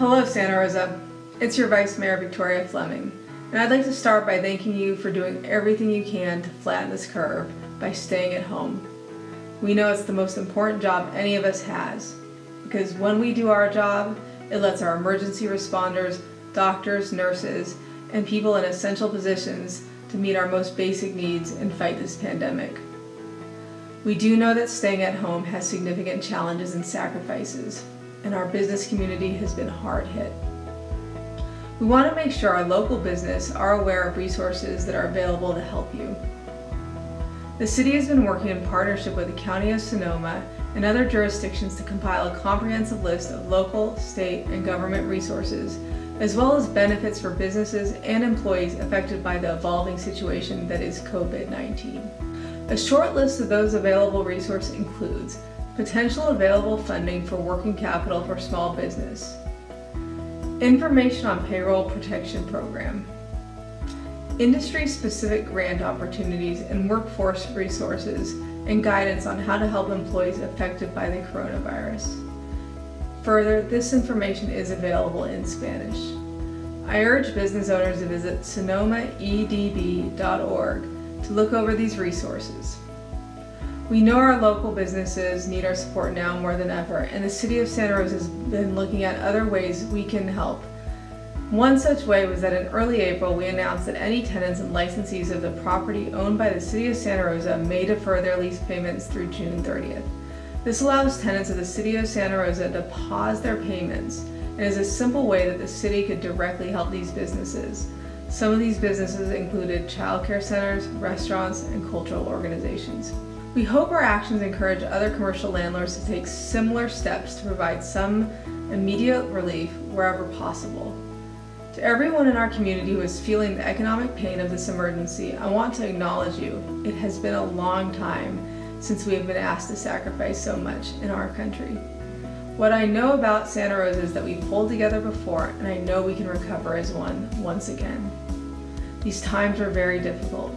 Hello, Santa Rosa. It's your Vice Mayor, Victoria Fleming, and I'd like to start by thanking you for doing everything you can to flatten this curve by staying at home. We know it's the most important job any of us has, because when we do our job, it lets our emergency responders, doctors, nurses, and people in essential positions to meet our most basic needs and fight this pandemic. We do know that staying at home has significant challenges and sacrifices, and our business community has been hard hit. We want to make sure our local business are aware of resources that are available to help you. The city has been working in partnership with the County of Sonoma and other jurisdictions to compile a comprehensive list of local, state, and government resources, as well as benefits for businesses and employees affected by the evolving situation that is COVID-19. A short list of those available resources includes potential available funding for working capital for small business, information on payroll protection program, industry-specific grant opportunities and workforce resources, and guidance on how to help employees affected by the coronavirus. Further, this information is available in Spanish. I urge business owners to visit sonomaedb.org to look over these resources. We know our local businesses need our support now more than ever, and the City of Santa Rosa has been looking at other ways we can help one such way was that in early April, we announced that any tenants and licensees of the property owned by the City of Santa Rosa may defer their lease payments through June 30th. This allows tenants of the City of Santa Rosa to pause their payments and is a simple way that the city could directly help these businesses. Some of these businesses included childcare centers, restaurants, and cultural organizations. We hope our actions encourage other commercial landlords to take similar steps to provide some immediate relief wherever possible. To everyone in our community who is feeling the economic pain of this emergency, I want to acknowledge you. It has been a long time since we have been asked to sacrifice so much in our country. What I know about Santa Rosa is that we've pulled together before and I know we can recover as one once again. These times are very difficult,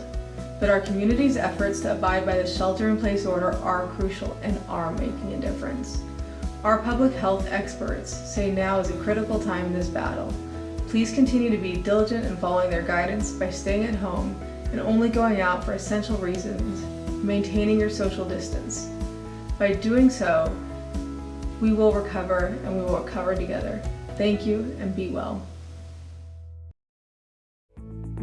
but our community's efforts to abide by the shelter-in-place order are crucial and are making a difference. Our public health experts say now is a critical time in this battle Please continue to be diligent in following their guidance by staying at home and only going out for essential reasons, maintaining your social distance. By doing so, we will recover and we will recover together. Thank you and be well.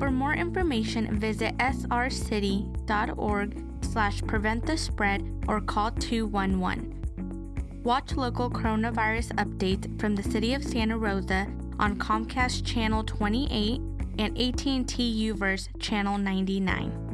For more information, visit srcity.org slash prevent the spread or call 211. Watch local coronavirus updates from the City of Santa Rosa on Comcast Channel 28 and AT&T UVerse Channel 99.